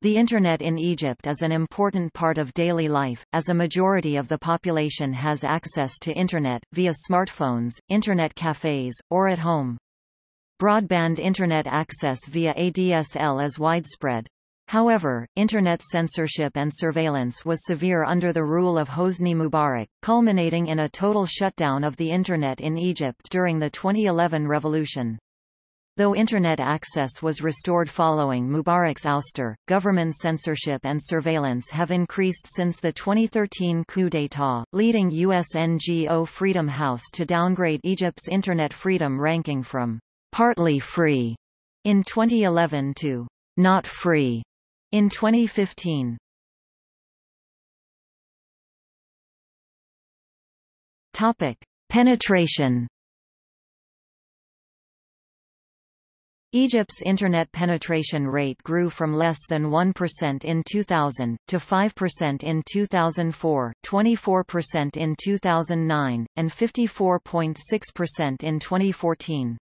The Internet in Egypt is an important part of daily life, as a majority of the population has access to Internet, via smartphones, Internet cafes, or at home. Broadband Internet access via ADSL is widespread. However, Internet censorship and surveillance was severe under the rule of Hosni Mubarak, culminating in a total shutdown of the Internet in Egypt during the 2011 revolution. Though Internet access was restored following Mubarak's ouster, government censorship and surveillance have increased since the 2013 coup d'état, leading US NGO Freedom House to downgrade Egypt's Internet freedom ranking from partly free in 2011 to not free in 2015. Topic: Penetration Egypt's Internet penetration rate grew from less than 1% in 2000, to 5% in 2004, 24% in 2009, and 54.6% in 2014.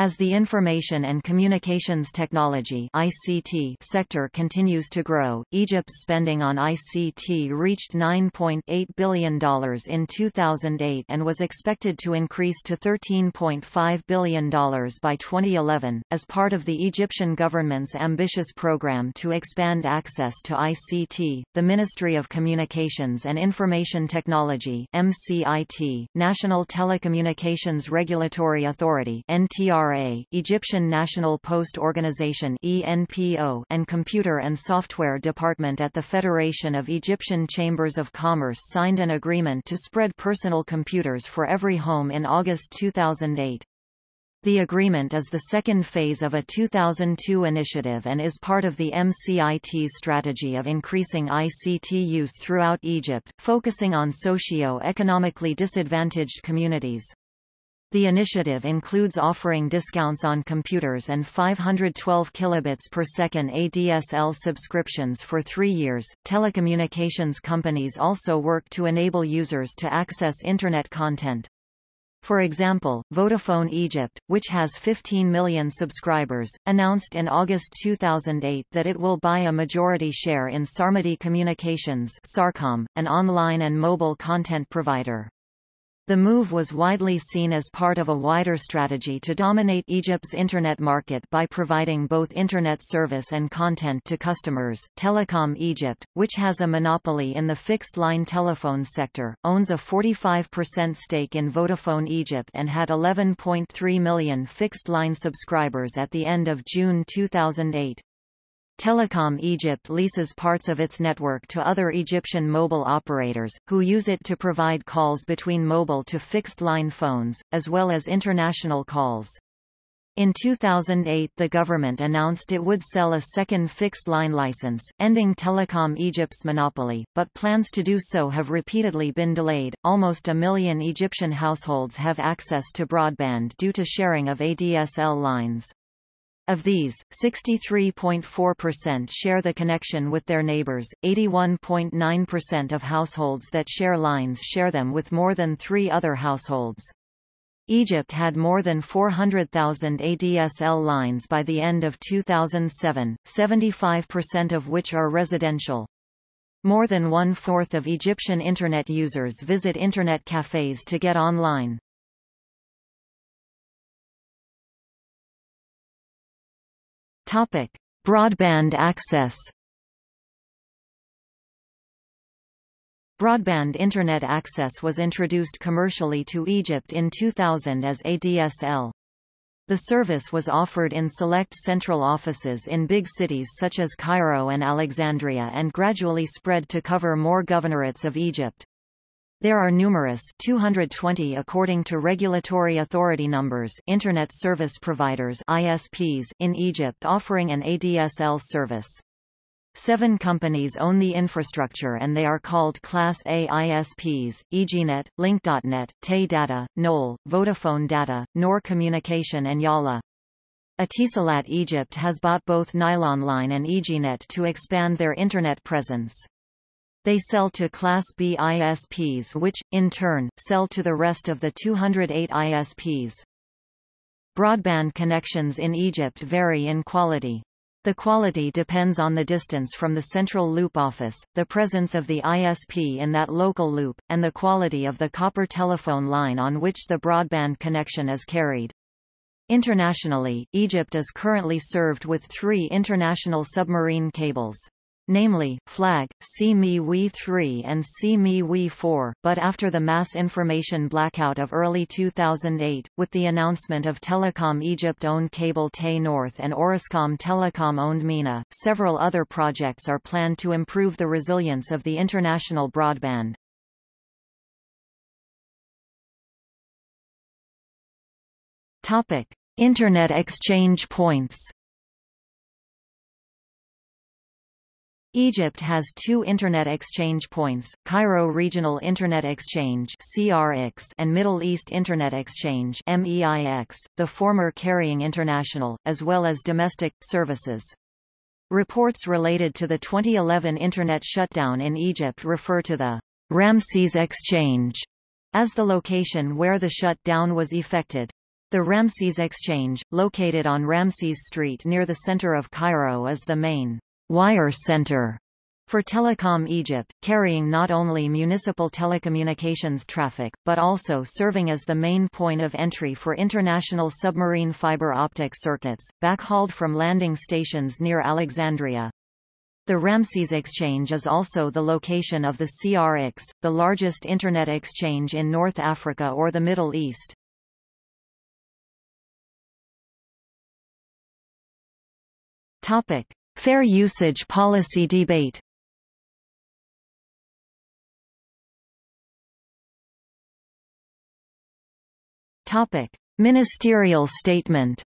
As the information and communications technology (ICT) sector continues to grow, Egypt's spending on ICT reached $9.8 billion in 2008 and was expected to increase to $13.5 billion by 2011, as part of the Egyptian government's ambitious program to expand access to ICT. The Ministry of Communications and Information Technology (MCIT), National Telecommunications Regulatory Authority (NTR ENPRA, Egyptian National Post Organization ENPO, and Computer and Software Department at the Federation of Egyptian Chambers of Commerce signed an agreement to spread personal computers for every home in August 2008. The agreement is the second phase of a 2002 initiative and is part of the MCIT's strategy of increasing ICT use throughout Egypt, focusing on socio-economically disadvantaged communities. The initiative includes offering discounts on computers and 512 kilobits per second ADSL subscriptions for three years. Telecommunications companies also work to enable users to access Internet content. For example, Vodafone Egypt, which has 15 million subscribers, announced in August 2008 that it will buy a majority share in Sarmady Communications Sarcom, an online and mobile content provider. The move was widely seen as part of a wider strategy to dominate Egypt's Internet market by providing both Internet service and content to customers. Telecom Egypt, which has a monopoly in the fixed-line telephone sector, owns a 45% stake in Vodafone Egypt and had 11.3 million fixed-line subscribers at the end of June 2008. Telecom Egypt leases parts of its network to other Egyptian mobile operators, who use it to provide calls between mobile to fixed-line phones, as well as international calls. In 2008 the government announced it would sell a second fixed-line license, ending Telecom Egypt's monopoly, but plans to do so have repeatedly been delayed. Almost a million Egyptian households have access to broadband due to sharing of ADSL lines. Of these, 63.4% share the connection with their neighbors, 81.9% of households that share lines share them with more than three other households. Egypt had more than 400,000 ADSL lines by the end of 2007, 75% of which are residential. More than one-fourth of Egyptian Internet users visit Internet cafes to get online. Topic: Broadband access. Broadband Internet access was introduced commercially to Egypt in 2000 as ADSL. The service was offered in select central offices in big cities such as Cairo and Alexandria and gradually spread to cover more governorates of Egypt. There are numerous 220 according to regulatory authority numbers Internet Service Providers ISPs in Egypt offering an ADSL service. Seven companies own the infrastructure and they are called Class A ISPs, EGNet, Link.net, TE Data, Knoll, Vodafone Data, NOR Communication and Yalla. Etisalat Egypt has bought both Nile Online and EGNet to expand their Internet presence. They sell to Class B ISPs which, in turn, sell to the rest of the 208 ISPs. Broadband connections in Egypt vary in quality. The quality depends on the distance from the central loop office, the presence of the ISP in that local loop, and the quality of the copper telephone line on which the broadband connection is carried. Internationally, Egypt is currently served with three international submarine cables namely, FLAG, CME 3 and CME 4 but after the mass information blackout of early 2008, with the announcement of Telecom Egypt-owned cable TE North and Orascom Telecom-owned MENA, several other projects are planned to improve the resilience of the international broadband. Topic: Internet exchange points. Egypt has two Internet exchange points, Cairo Regional Internet Exchange and Middle East Internet Exchange the former carrying international, as well as domestic, services. Reports related to the 2011 Internet shutdown in Egypt refer to the Ramses Exchange as the location where the shutdown was effected. The Ramses Exchange, located on Ramses Street near the center of Cairo is the main wire center for Telecom Egypt, carrying not only municipal telecommunications traffic, but also serving as the main point of entry for international submarine fiber optic circuits, backhauled from landing stations near Alexandria. The Ramses Exchange is also the location of the CRX, the largest Internet exchange in North Africa or the Middle East. Topic. Fair usage policy debate. Ministerial statement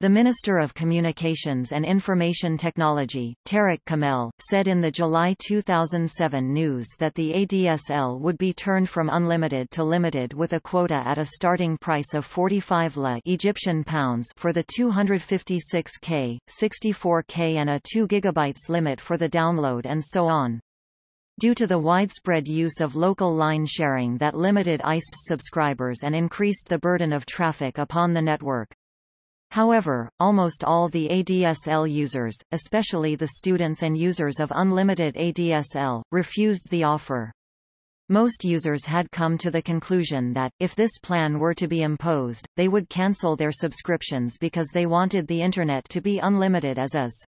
The Minister of Communications and Information Technology, Tarek Kamel, said in the July 2007 news that the ADSL would be turned from unlimited to limited with a quota at a starting price of 45 la Egyptian pounds for the 256K, 64K and a 2 GB limit for the download and so on. Due to the widespread use of local line sharing that limited ISP subscribers and increased the burden of traffic upon the network, However, almost all the ADSL users, especially the students and users of unlimited ADSL, refused the offer. Most users had come to the conclusion that, if this plan were to be imposed, they would cancel their subscriptions because they wanted the Internet to be unlimited as is.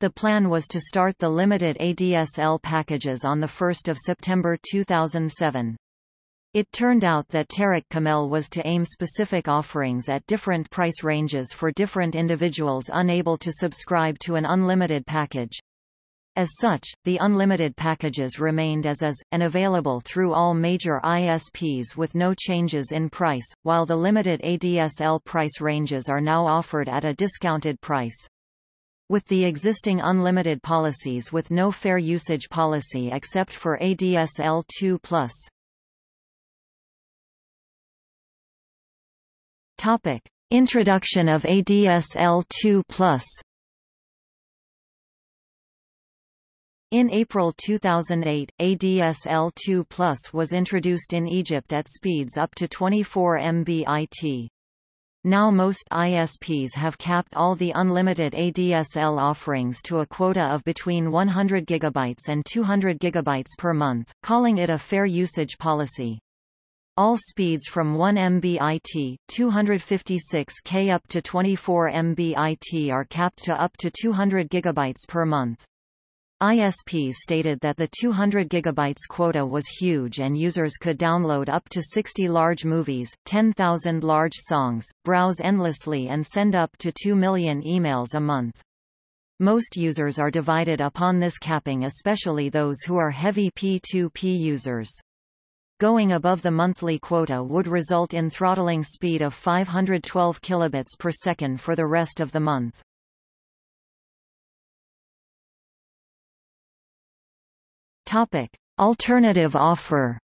The plan was to start the limited ADSL packages on 1 September 2007. It turned out that Tarek Kamel was to aim specific offerings at different price ranges for different individuals unable to subscribe to an unlimited package. As such, the unlimited packages remained as is, and available through all major ISPs with no changes in price, while the limited ADSL price ranges are now offered at a discounted price. With the existing unlimited policies with no fair usage policy except for ADSL 2+. Topic: Introduction of ADSL2+. In April 2008, ADSL2 was introduced in Egypt at speeds up to 24 Mbit. Now most ISPs have capped all the unlimited ADSL offerings to a quota of between 100 GB and 200 GB per month, calling it a fair usage policy. All speeds from 1 mbit, 256k up to 24 mbit are capped to up to 200 GB per month. ISP stated that the 200 GB quota was huge and users could download up to 60 large movies, 10,000 large songs, browse endlessly and send up to 2 million emails a month. Most users are divided upon this capping especially those who are heavy P2P users. Going above the monthly quota would result in throttling speed of 512 kilobits per second for the rest of the month. Topic: Alternative offer.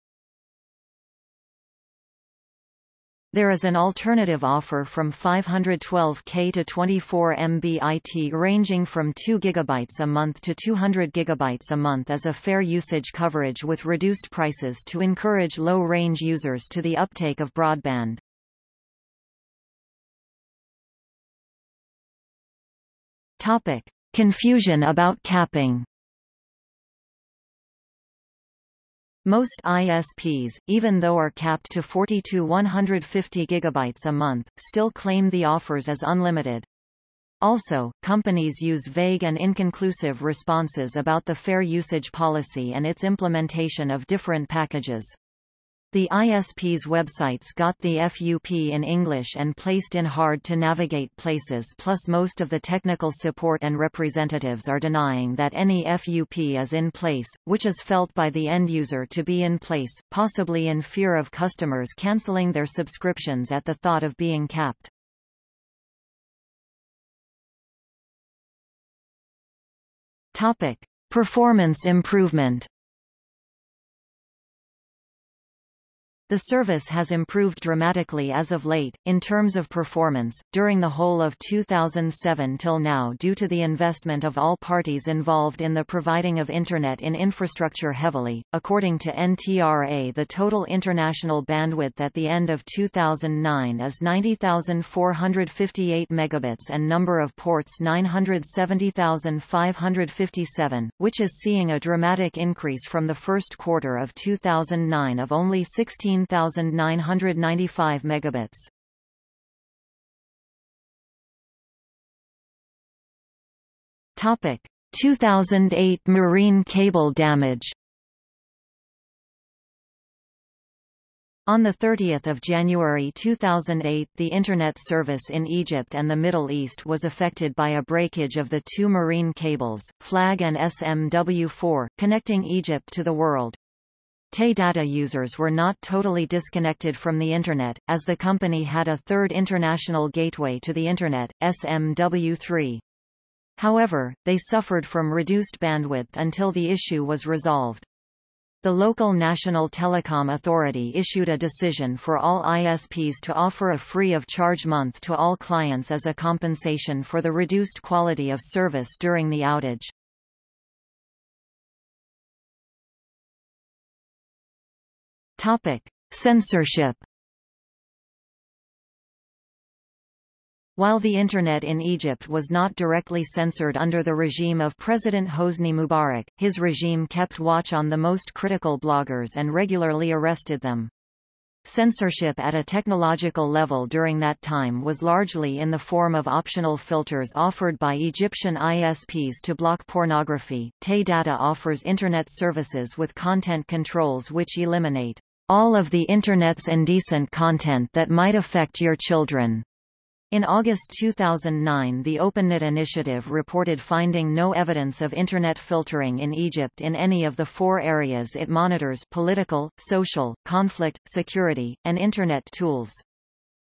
There is an alternative offer from 512K to 24 MBIT ranging from 2 GB a month to 200 GB a month as a fair usage coverage with reduced prices to encourage low-range users to the uptake of broadband. Topic: Confusion about capping. Most ISPs, even though are capped to 40 to 150 gigabytes a month, still claim the offers as unlimited. Also, companies use vague and inconclusive responses about the fair usage policy and its implementation of different packages. The ISP's websites got the FUP in English and placed in hard-to-navigate places plus most of the technical support and representatives are denying that any FUP is in place, which is felt by the end user to be in place, possibly in fear of customers cancelling their subscriptions at the thought of being capped. Topic. Performance improvement The service has improved dramatically as of late, in terms of performance, during the whole of 2007 till now due to the investment of all parties involved in the providing of Internet in infrastructure heavily. According to NTRA the total international bandwidth at the end of 2009 is 90,458 megabits and number of ports 970,557, which is seeing a dramatic increase from the first quarter of 2009 of only 16 1995 megabits. Topic 2008 marine cable damage On 30 January 2008 the Internet service in Egypt and the Middle East was affected by a breakage of the two marine cables, FLAG and SMW4, connecting Egypt to the world. TE data users were not totally disconnected from the Internet, as the company had a third international gateway to the Internet, SMW3. However, they suffered from reduced bandwidth until the issue was resolved. The local National Telecom Authority issued a decision for all ISPs to offer a free of charge month to all clients as a compensation for the reduced quality of service during the outage. Topic: Censorship. While the Internet in Egypt was not directly censored under the regime of President Hosni Mubarak, his regime kept watch on the most critical bloggers and regularly arrested them. Censorship at a technological level during that time was largely in the form of optional filters offered by Egyptian ISPs to block pornography. TE Data offers Internet services with content controls which eliminate all of the Internet's indecent content that might affect your children. In August 2009 the OpenNet initiative reported finding no evidence of Internet filtering in Egypt in any of the four areas it monitors political, social, conflict, security, and Internet tools.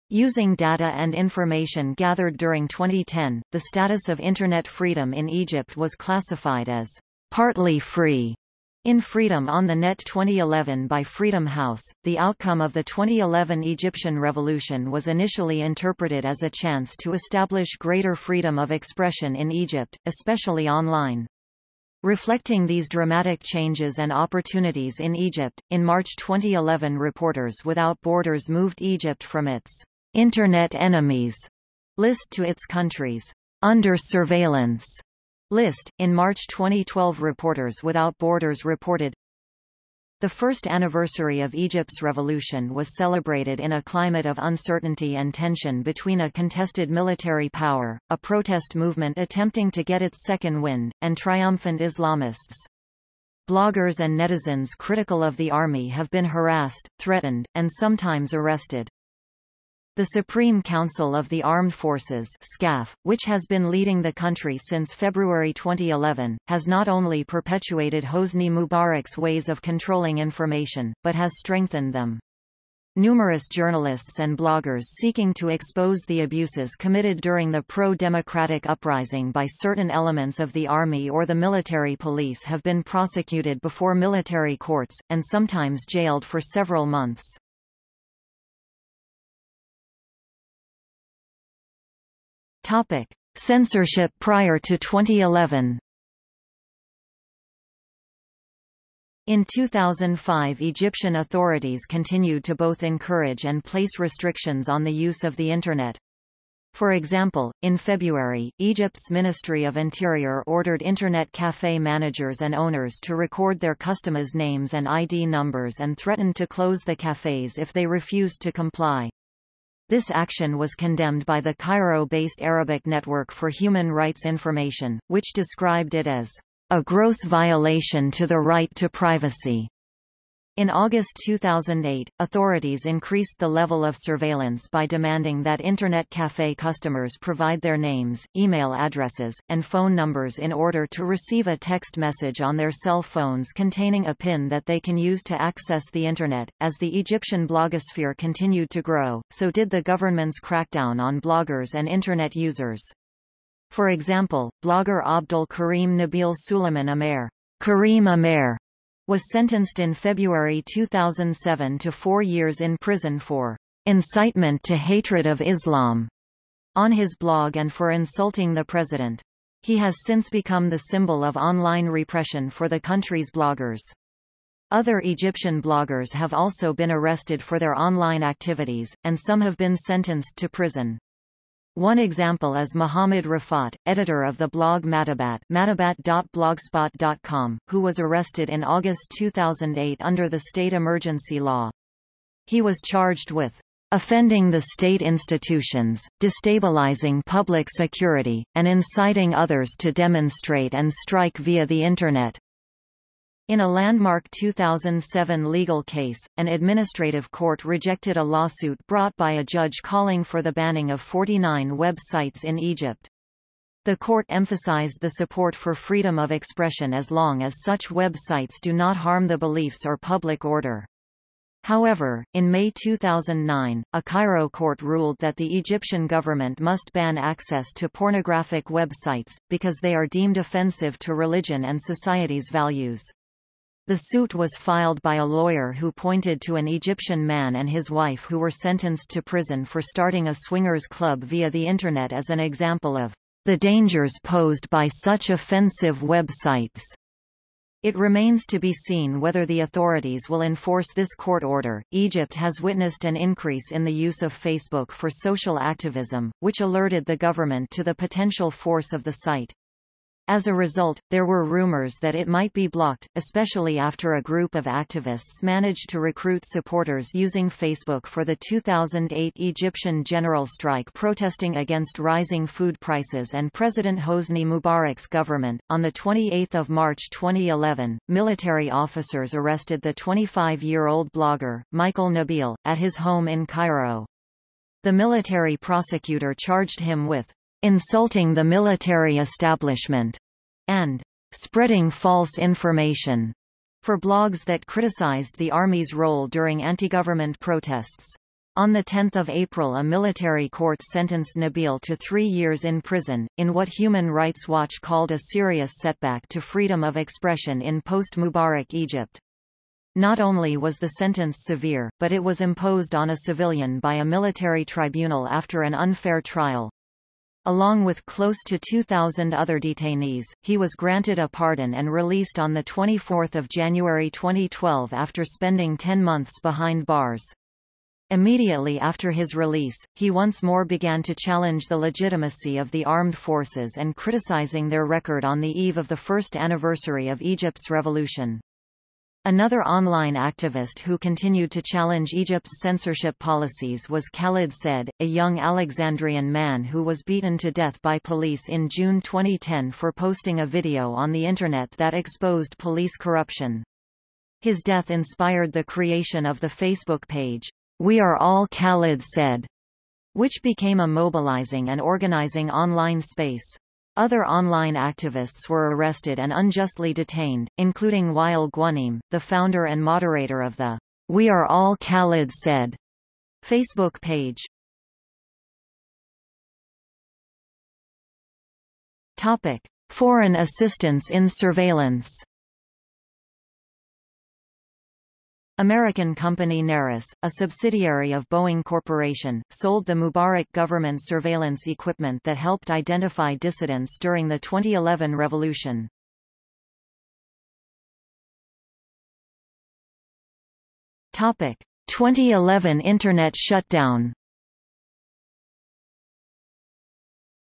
Using data and information gathered during 2010, the status of Internet freedom in Egypt was classified as partly free in Freedom on the Net 2011 by Freedom House, the outcome of the 2011 Egyptian revolution was initially interpreted as a chance to establish greater freedom of expression in Egypt, especially online. Reflecting these dramatic changes and opportunities in Egypt, in March 2011 Reporters Without Borders moved Egypt from its Internet Enemies list to its countries under surveillance List. In March 2012 Reporters Without Borders reported, the first anniversary of Egypt's revolution was celebrated in a climate of uncertainty and tension between a contested military power, a protest movement attempting to get its second wind, and triumphant Islamists. Bloggers and netizens critical of the army have been harassed, threatened, and sometimes arrested. The Supreme Council of the Armed Forces SCAF, which has been leading the country since February 2011, has not only perpetuated Hosni Mubarak's ways of controlling information, but has strengthened them. Numerous journalists and bloggers seeking to expose the abuses committed during the pro-democratic uprising by certain elements of the army or the military police have been prosecuted before military courts, and sometimes jailed for several months. Topic: Censorship prior to 2011. In 2005 Egyptian authorities continued to both encourage and place restrictions on the use of the Internet. For example, in February, Egypt's Ministry of Interior ordered Internet cafe managers and owners to record their customers' names and ID numbers and threatened to close the cafes if they refused to comply. This action was condemned by the Cairo-based Arabic Network for Human Rights Information, which described it as a gross violation to the right to privacy. In August 2008, authorities increased the level of surveillance by demanding that Internet cafe customers provide their names, email addresses, and phone numbers in order to receive a text message on their cell phones containing a PIN that they can use to access the Internet. As the Egyptian blogosphere continued to grow, so did the government's crackdown on bloggers and Internet users. For example, blogger Abdul Karim Nabil Suleiman Amer, Karim Amer was sentenced in February 2007 to four years in prison for incitement to hatred of Islam on his blog and for insulting the president. He has since become the symbol of online repression for the country's bloggers. Other Egyptian bloggers have also been arrested for their online activities, and some have been sentenced to prison. One example is Muhammad Rafat, editor of the blog Matabat matabat.blogspot.com, who was arrested in August 2008 under the state emergency law. He was charged with offending the state institutions, destabilizing public security, and inciting others to demonstrate and strike via the Internet. In a landmark 2007 legal case, an administrative court rejected a lawsuit brought by a judge calling for the banning of 49 web sites in Egypt. The court emphasized the support for freedom of expression as long as such web sites do not harm the beliefs or public order. However, in May 2009, a Cairo court ruled that the Egyptian government must ban access to pornographic websites, because they are deemed offensive to religion and society's values. The suit was filed by a lawyer who pointed to an Egyptian man and his wife who were sentenced to prison for starting a swingers club via the Internet as an example of the dangers posed by such offensive websites. It remains to be seen whether the authorities will enforce this court order. Egypt has witnessed an increase in the use of Facebook for social activism, which alerted the government to the potential force of the site. As a result, there were rumors that it might be blocked, especially after a group of activists managed to recruit supporters using Facebook for the 2008 Egyptian general strike protesting against rising food prices and President Hosni Mubarak's government. On the 28th of March 2011, military officers arrested the 25-year-old blogger, Michael Nabil, at his home in Cairo. The military prosecutor charged him with insulting the military establishment, and spreading false information for blogs that criticized the Army's role during anti-government protests. On 10 April a military court sentenced Nabil to three years in prison, in what Human Rights Watch called a serious setback to freedom of expression in post-Mubarak Egypt. Not only was the sentence severe, but it was imposed on a civilian by a military tribunal after an unfair trial. Along with close to 2,000 other detainees, he was granted a pardon and released on 24 January 2012 after spending 10 months behind bars. Immediately after his release, he once more began to challenge the legitimacy of the armed forces and criticizing their record on the eve of the first anniversary of Egypt's revolution. Another online activist who continued to challenge Egypt's censorship policies was Khalid Said, a young Alexandrian man who was beaten to death by police in June 2010 for posting a video on the Internet that exposed police corruption. His death inspired the creation of the Facebook page, We Are All Khalid Said, which became a mobilizing and organizing online space. Other online activists were arrested and unjustly detained, including Wael Ghonim, the founder and moderator of the We Are All Khalid Said Facebook page. Topic: Foreign assistance in surveillance. American company Narus, a subsidiary of Boeing Corporation, sold the Mubarak government surveillance equipment that helped identify dissidents during the 2011 revolution. Topic: 2011 Internet shutdown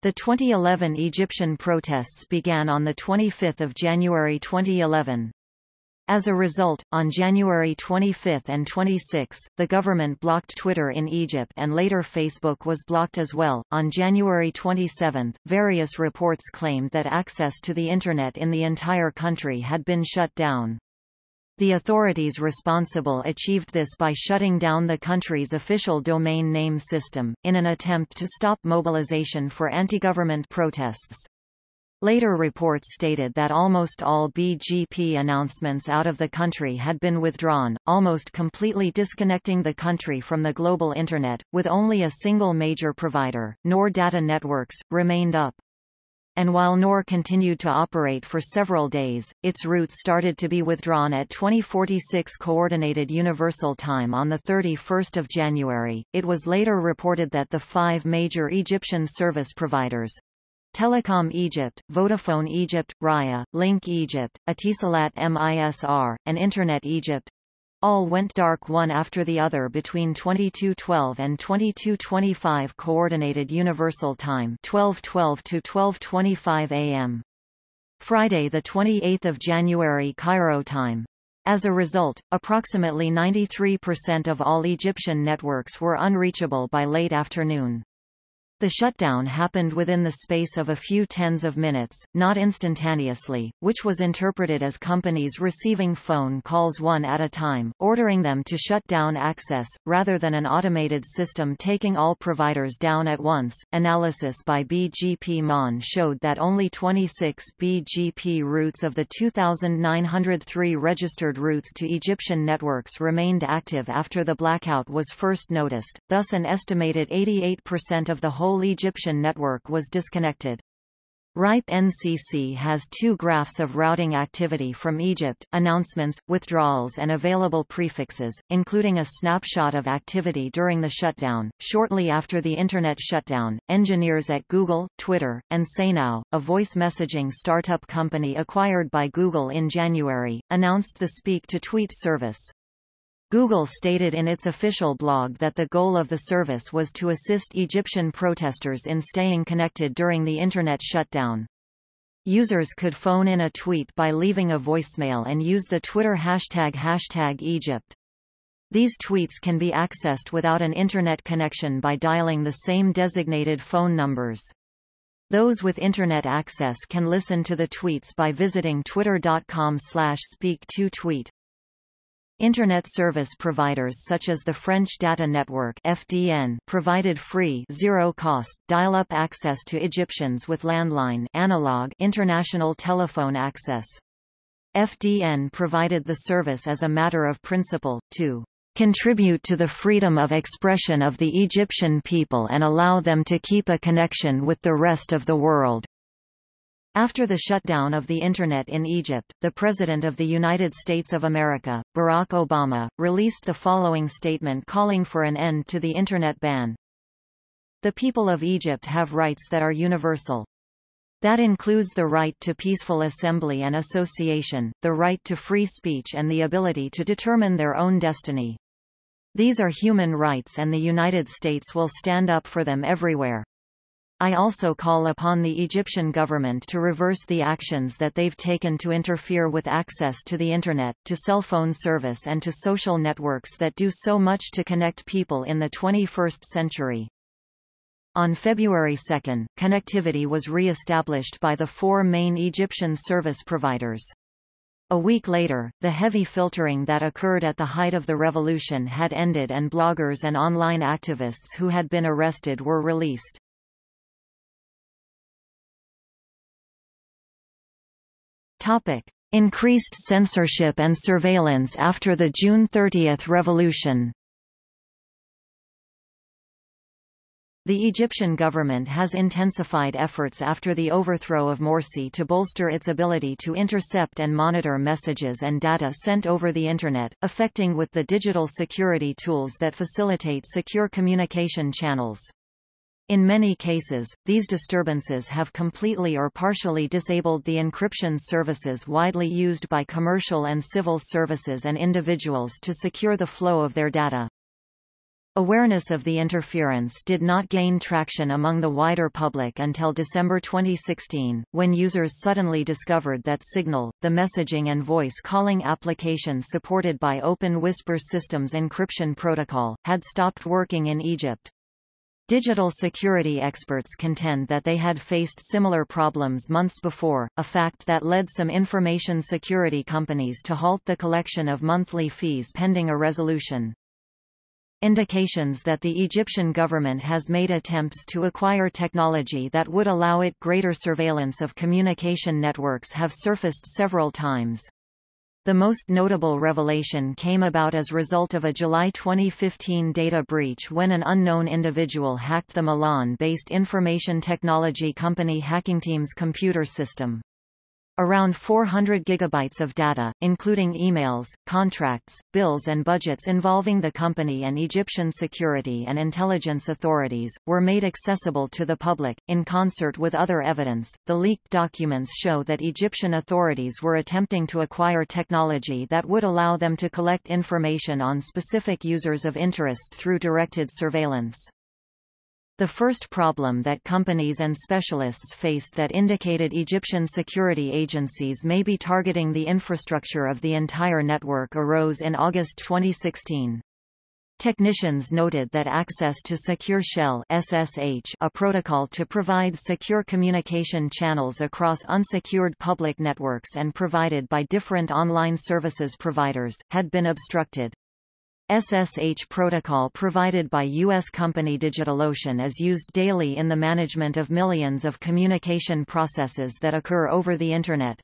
The 2011 Egyptian protests began on 25 January 2011. As a result, on January 25 and 26, the government blocked Twitter in Egypt and later Facebook was blocked as well. On January 27, various reports claimed that access to the Internet in the entire country had been shut down. The authorities responsible achieved this by shutting down the country's official domain name system, in an attempt to stop mobilization for anti-government protests. Later reports stated that almost all BGP announcements out of the country had been withdrawn, almost completely disconnecting the country from the global Internet, with only a single major provider, NOR Data Networks, remained up. And while NOR continued to operate for several days, its routes started to be withdrawn at 2046 Coordinated Universal Time on 31 January. It was later reported that the five major Egyptian service providers, Telecom Egypt, Vodafone Egypt, Raya, Link Egypt, Etisalat MISR, and Internet Egypt all went dark one after the other between 2212 and 2225 Coordinated Universal Time 1212 to 1225 am. Friday 28 January Cairo time. As a result, approximately 93% of all Egyptian networks were unreachable by late afternoon. The shutdown happened within the space of a few tens of minutes, not instantaneously, which was interpreted as companies receiving phone calls one at a time, ordering them to shut down access, rather than an automated system taking all providers down at once. Analysis by BGP Mon showed that only 26 BGP routes of the 2,903 registered routes to Egyptian networks remained active after the blackout was first noticed, thus an estimated 88% of the whole whole Egyptian network was disconnected. RIPE NCC has two graphs of routing activity from Egypt, announcements, withdrawals and available prefixes, including a snapshot of activity during the shutdown. Shortly after the Internet shutdown, engineers at Google, Twitter, and SayNow, a voice messaging startup company acquired by Google in January, announced the Speak to Tweet service. Google stated in its official blog that the goal of the service was to assist Egyptian protesters in staying connected during the Internet shutdown. Users could phone in a tweet by leaving a voicemail and use the Twitter hashtag hashtag Egypt. These tweets can be accessed without an Internet connection by dialing the same designated phone numbers. Those with Internet access can listen to the tweets by visiting twitter.com slash speak2tweet. Internet service providers such as the French Data Network FDN provided free zero-cost, dial-up access to Egyptians with landline analog international telephone access. FDN provided the service as a matter of principle, to contribute to the freedom of expression of the Egyptian people and allow them to keep a connection with the rest of the world. After the shutdown of the Internet in Egypt, the President of the United States of America, Barack Obama, released the following statement calling for an end to the Internet ban. The people of Egypt have rights that are universal. That includes the right to peaceful assembly and association, the right to free speech and the ability to determine their own destiny. These are human rights and the United States will stand up for them everywhere. I also call upon the Egyptian government to reverse the actions that they've taken to interfere with access to the Internet, to cell phone service and to social networks that do so much to connect people in the 21st century. On February 2, connectivity was re-established by the four main Egyptian service providers. A week later, the heavy filtering that occurred at the height of the revolution had ended and bloggers and online activists who had been arrested were released. Topic. Increased censorship and surveillance after the June 30 revolution The Egyptian government has intensified efforts after the overthrow of Morsi to bolster its ability to intercept and monitor messages and data sent over the Internet, affecting with the digital security tools that facilitate secure communication channels. In many cases, these disturbances have completely or partially disabled the encryption services widely used by commercial and civil services and individuals to secure the flow of their data. Awareness of the interference did not gain traction among the wider public until December 2016, when users suddenly discovered that Signal, the messaging and voice calling application supported by Open Whisper Systems encryption protocol, had stopped working in Egypt. Digital security experts contend that they had faced similar problems months before, a fact that led some information security companies to halt the collection of monthly fees pending a resolution. Indications that the Egyptian government has made attempts to acquire technology that would allow it greater surveillance of communication networks have surfaced several times. The most notable revelation came about as result of a July 2015 data breach when an unknown individual hacked the Milan-based information technology company Hackingteam's computer system. Around 400 gigabytes of data, including emails, contracts, bills and budgets involving the company and Egyptian security and intelligence authorities, were made accessible to the public. In concert with other evidence, the leaked documents show that Egyptian authorities were attempting to acquire technology that would allow them to collect information on specific users of interest through directed surveillance. The first problem that companies and specialists faced that indicated Egyptian security agencies may be targeting the infrastructure of the entire network arose in August 2016. Technicians noted that access to Secure Shell SSH, a protocol to provide secure communication channels across unsecured public networks and provided by different online services providers, had been obstructed. SSH protocol provided by U.S. company DigitalOcean is used daily in the management of millions of communication processes that occur over the Internet.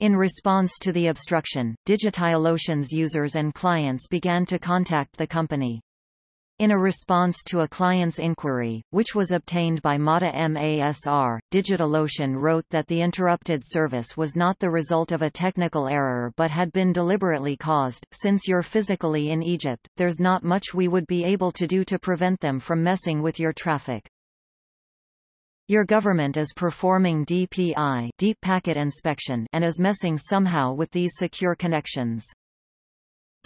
In response to the obstruction, DigitalOcean's users and clients began to contact the company. In a response to a client's inquiry, which was obtained by Mada Masr, DigitalOcean wrote that the interrupted service was not the result of a technical error but had been deliberately caused. Since you're physically in Egypt, there's not much we would be able to do to prevent them from messing with your traffic. Your government is performing DPI deep packet inspection and is messing somehow with these secure connections.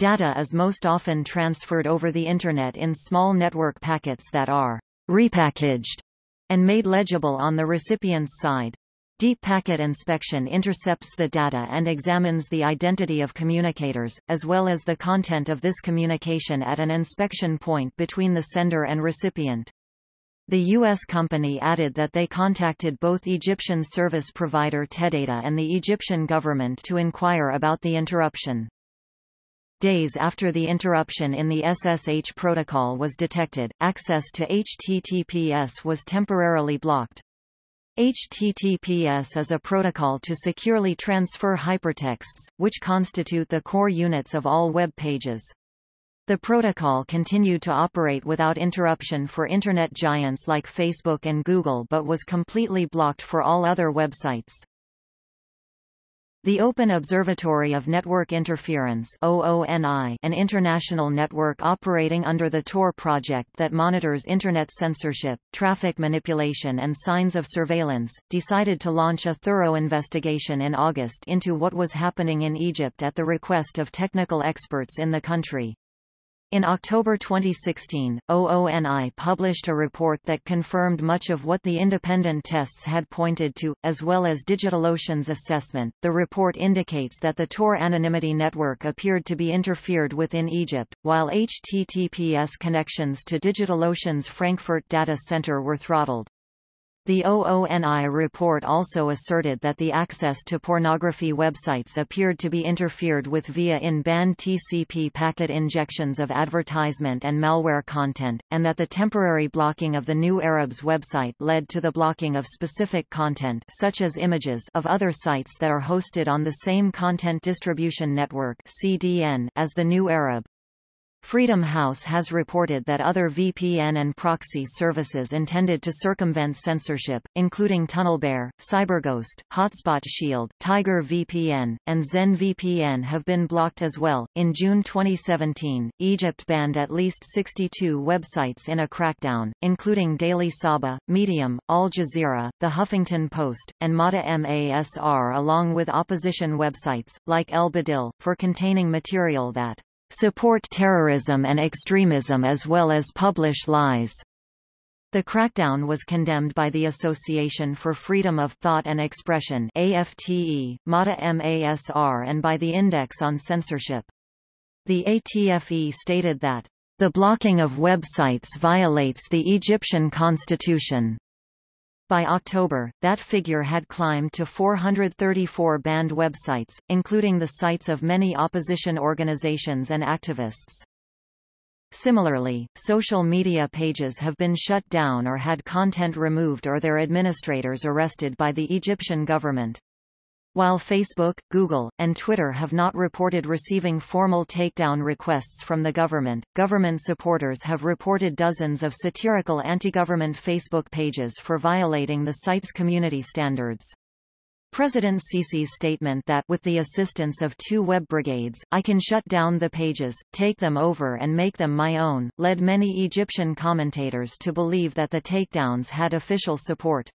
Data is most often transferred over the Internet in small network packets that are repackaged and made legible on the recipient's side. Deep packet inspection intercepts the data and examines the identity of communicators, as well as the content of this communication at an inspection point between the sender and recipient. The U.S. company added that they contacted both Egyptian service provider TE Data and the Egyptian government to inquire about the interruption. Days after the interruption in the SSH protocol was detected, access to HTTPS was temporarily blocked. HTTPS is a protocol to securely transfer hypertexts, which constitute the core units of all web pages. The protocol continued to operate without interruption for Internet giants like Facebook and Google but was completely blocked for all other websites. The Open Observatory of Network Interference an international network operating under the Tor project that monitors Internet censorship, traffic manipulation and signs of surveillance, decided to launch a thorough investigation in August into what was happening in Egypt at the request of technical experts in the country. In October 2016, OONI published a report that confirmed much of what the independent tests had pointed to, as well as DigitalOcean's assessment. The report indicates that the Tor anonymity network appeared to be interfered with in Egypt, while HTTPS connections to DigitalOcean's Frankfurt data center were throttled. The OONI report also asserted that the access to pornography websites appeared to be interfered with via in-band TCP packet injections of advertisement and malware content, and that the temporary blocking of the New Arabs website led to the blocking of specific content such as images of other sites that are hosted on the same content distribution network CDN as the New Arab. Freedom House has reported that other VPN and proxy services intended to circumvent censorship, including TunnelBear, CyberGhost, Hotspot Shield, Tiger VPN, and Zen VPN have been blocked as well. In June 2017, Egypt banned at least 62 websites in a crackdown, including Daily Sabah, Medium, Al Jazeera, The Huffington Post, and Mada Masr along with opposition websites, like El Badil, for containing material that support terrorism and extremism as well as publish lies. The crackdown was condemned by the Association for Freedom of Thought and Expression AFTE, Mada Masr and by the Index on Censorship. The AFTE stated that, "...the blocking of websites violates the Egyptian constitution." By October, that figure had climbed to 434 banned websites, including the sites of many opposition organizations and activists. Similarly, social media pages have been shut down or had content removed or their administrators arrested by the Egyptian government. While Facebook, Google, and Twitter have not reported receiving formal takedown requests from the government, government supporters have reported dozens of satirical anti-government Facebook pages for violating the site's community standards. President Sisi's statement that with the assistance of two web brigades, I can shut down the pages, take them over and make them my own, led many Egyptian commentators to believe that the takedowns had official support.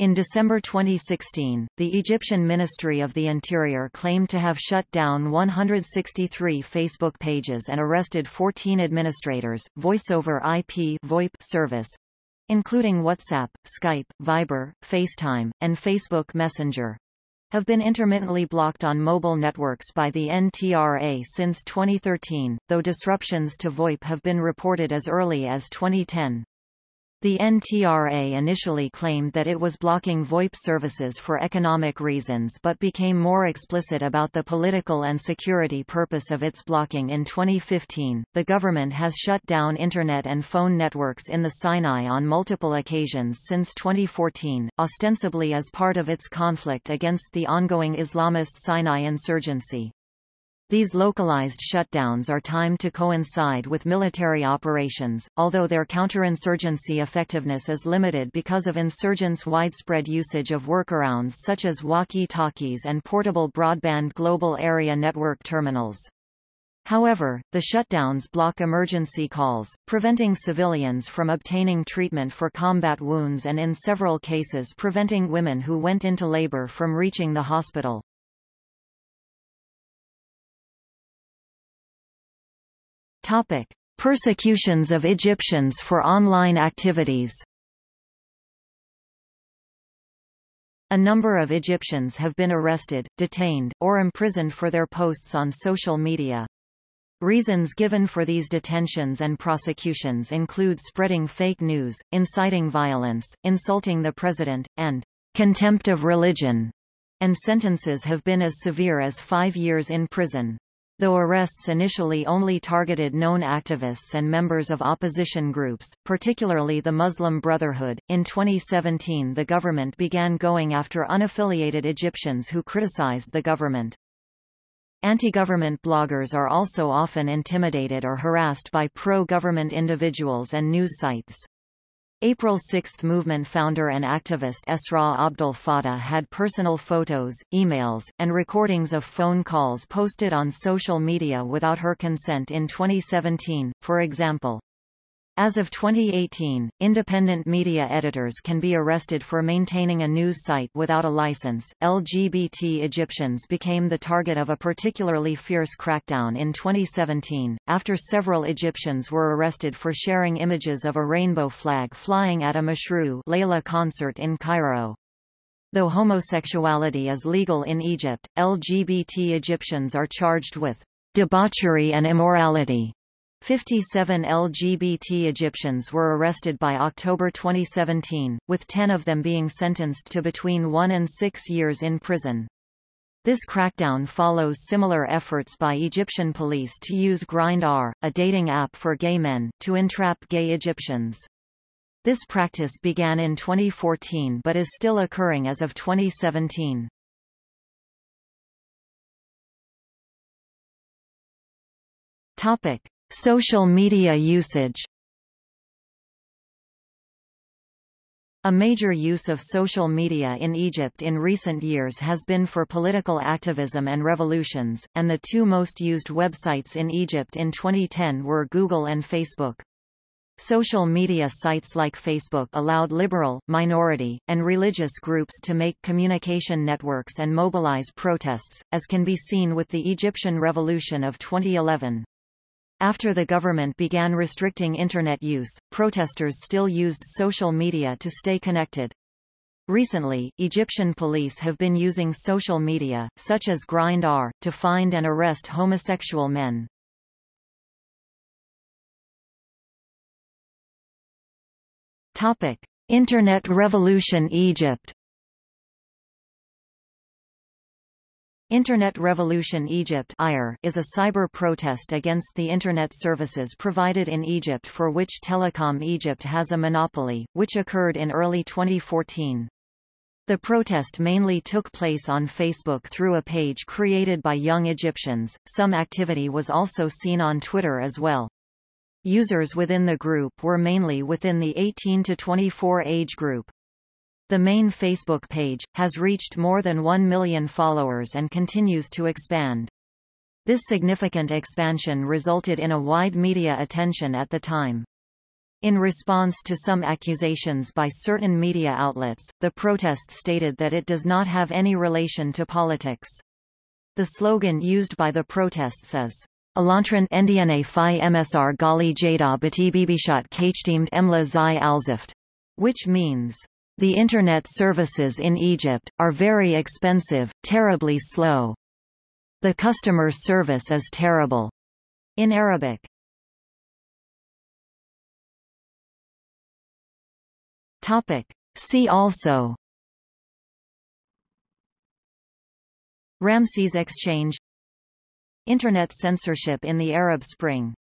In December 2016, the Egyptian Ministry of the Interior claimed to have shut down 163 Facebook pages and arrested 14 administrators. Voice over IP VoIP service, including WhatsApp, Skype, Viber, FaceTime, and Facebook Messenger, have been intermittently blocked on mobile networks by the NTRA since 2013, though disruptions to VoIP have been reported as early as 2010. The NTRA initially claimed that it was blocking VoIP services for economic reasons but became more explicit about the political and security purpose of its blocking in 2015. The government has shut down internet and phone networks in the Sinai on multiple occasions since 2014, ostensibly as part of its conflict against the ongoing Islamist Sinai insurgency. These localized shutdowns are timed to coincide with military operations, although their counterinsurgency effectiveness is limited because of insurgents' widespread usage of workarounds such as walkie-talkies and portable broadband global area network terminals. However, the shutdowns block emergency calls, preventing civilians from obtaining treatment for combat wounds and in several cases preventing women who went into labor from reaching the hospital. Topic: Persecutions of Egyptians for online activities. A number of Egyptians have been arrested, detained, or imprisoned for their posts on social media. Reasons given for these detentions and prosecutions include spreading fake news, inciting violence, insulting the president, and contempt of religion, and sentences have been as severe as five years in prison. Though arrests initially only targeted known activists and members of opposition groups, particularly the Muslim Brotherhood, in 2017 the government began going after unaffiliated Egyptians who criticized the government. Anti-government bloggers are also often intimidated or harassed by pro-government individuals and news sites. April 6 movement founder and activist Esra Abdel Fattah had personal photos, emails, and recordings of phone calls posted on social media without her consent in 2017, for example. As of 2018, independent media editors can be arrested for maintaining a news site without a license. LGBT Egyptians became the target of a particularly fierce crackdown in 2017, after several Egyptians were arrested for sharing images of a rainbow flag flying at a Mashrou' Leila concert in Cairo. Though homosexuality is legal in Egypt, LGBT Egyptians are charged with debauchery and immorality 57 LGBT Egyptians were arrested by October 2017, with 10 of them being sentenced to between one and six years in prison. This crackdown follows similar efforts by Egyptian police to use Grindr, a dating app for gay men, to entrap gay Egyptians. This practice began in 2014 but is still occurring as of 2017. Topic: Social media usage A major use of social media in Egypt in recent years has been for political activism and revolutions, and the two most used websites in Egypt in 2010 were Google and Facebook. Social media sites like Facebook allowed liberal, minority, and religious groups to make communication networks and mobilize protests, as can be seen with the Egyptian Revolution of 2011. After the government began restricting Internet use, protesters still used social media to stay connected. Recently, Egyptian police have been using social media, such as Grindr, to find and arrest homosexual men. Topic: Internet Revolution Egypt Internet Revolution Egypt is a cyber protest against the Internet services provided in Egypt for which Telecom Egypt has a monopoly, which occurred in early 2014. The protest mainly took place on Facebook through a page created by young Egyptians. Some activity was also seen on Twitter as well. Users within the group were mainly within the 18 to 24 age group. The main Facebook page, has reached more than 1 million followers and continues to expand. This significant expansion resulted in a wide media attention at the time. In response to some accusations by certain media outlets, the protest stated that it does not have any relation to politics. The slogan used by the protests is Alantran Ndna Phi MSR Gali Jada Batibibishat Kachdeemed Emla Zai Alzift, which means, the Internet services in Egypt, are very expensive, terribly slow. The customer service is terrible. In Arabic. Topic. See also Ramses Exchange Internet censorship in the Arab Spring